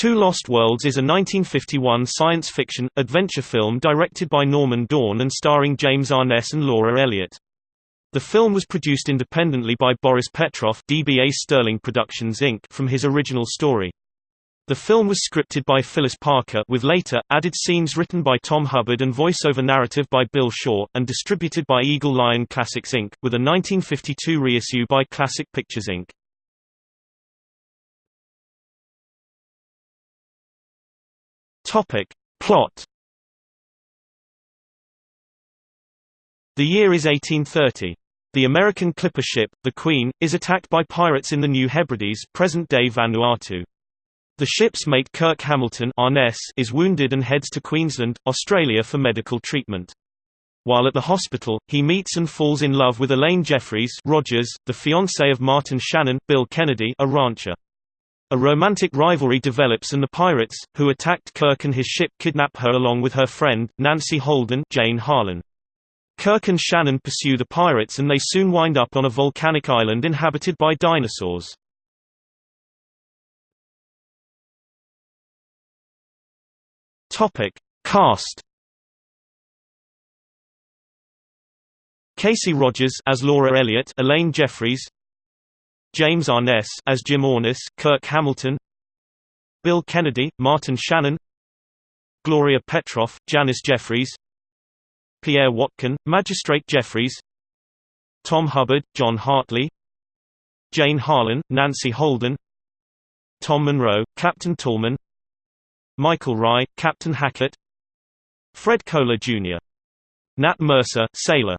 Two Lost Worlds is a 1951 science fiction, adventure film directed by Norman Dawn and starring James Arness and Laura Elliott. The film was produced independently by Boris Petrov DBA Sterling Productions Inc. from his original story. The film was scripted by Phyllis Parker with later, added scenes written by Tom Hubbard and voiceover narrative by Bill Shaw, and distributed by Eagle Lion Classics Inc., with a 1952 reissue by Classic Pictures Inc. Topic. Plot The year is 1830. The American clipper ship, the Queen, is attacked by pirates in the New Hebrides present-day Vanuatu. The ship's mate Kirk Hamilton Arness is wounded and heads to Queensland, Australia for medical treatment. While at the hospital, he meets and falls in love with Elaine Jeffries Rogers, the fiancée of Martin Shannon Bill Kennedy, a rancher. A romantic rivalry develops and the pirates, who attacked Kirk and his ship kidnap her along with her friend, Nancy Holden Jane Harlan. Kirk and Shannon pursue the pirates and they soon wind up on a volcanic island inhabited by dinosaurs. Cast Casey Rogers as Laura Elliott, Elaine Jeffries, James Arness as Jim Arness, Kirk Hamilton, Bill Kennedy, Martin Shannon, Gloria Petrov, Janice Jeffries, Pierre Watkin, Magistrate Jeffries, Tom Hubbard, John Hartley, Jane Harlan, Nancy Holden, Tom Monroe, Captain Tallman, Michael Rye, Captain Hackett, Fred Kohler Jr. Nat Mercer, Sailor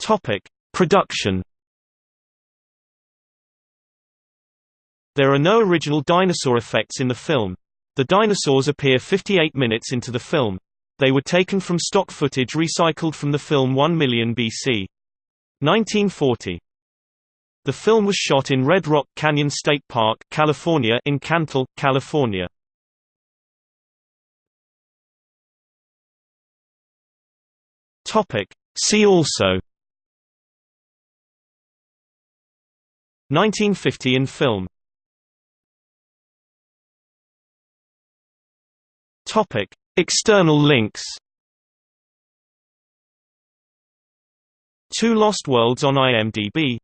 Topic: Production. There are no original dinosaur effects in the film. The dinosaurs appear 58 minutes into the film. They were taken from stock footage recycled from the film 1 million BC. 1940. The film was shot in Red Rock Canyon State Park, California in Cantil, California. Topic. See also 1950 in film Topic: External links. Two Lost Worlds on IMDb